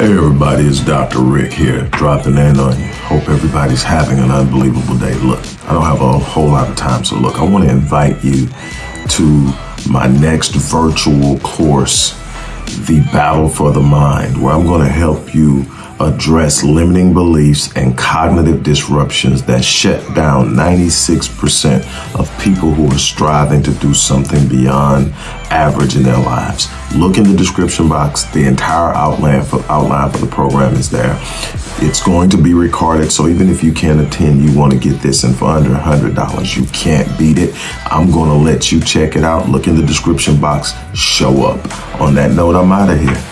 Hey everybody, it's Dr. Rick here, dropping in on you. Hope everybody's having an unbelievable day. Look, I don't have a whole lot of time, so look, I want to invite you to my next virtual course, The Battle for the Mind, where I'm going to help you address limiting beliefs and cognitive disruptions that shut down 96% of people who are striving to do something beyond average in their lives. Look in the description box. The entire outline for, outline for the program is there. It's going to be recorded, so even if you can't attend, you want to get this and for under $100, you can't beat it. I'm going to let you check it out. Look in the description box. Show up. On that note, I'm out of here.